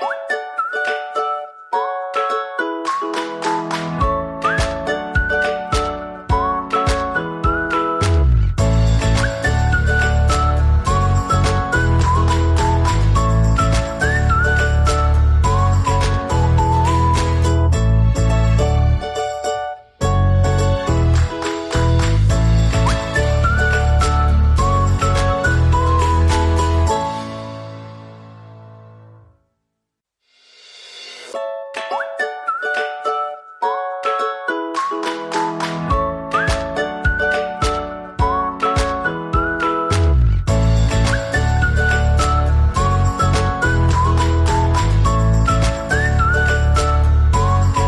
Bye. you